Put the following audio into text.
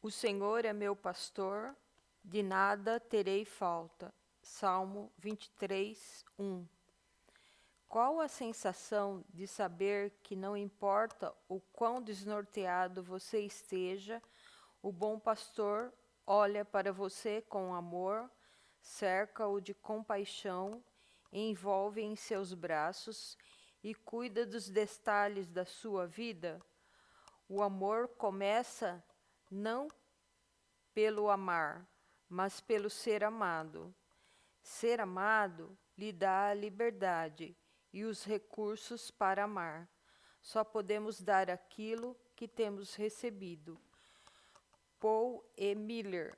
O Senhor é meu pastor, de nada terei falta. Salmo 23, 1. Qual a sensação de saber que não importa o quão desnorteado você esteja, o bom pastor olha para você com amor, cerca-o de compaixão, envolve em seus braços e cuida dos detalhes da sua vida? O amor começa não pelo amar, mas pelo ser amado. Ser amado lhe dá a liberdade e os recursos para amar. Só podemos dar aquilo que temos recebido. Paul E. Miller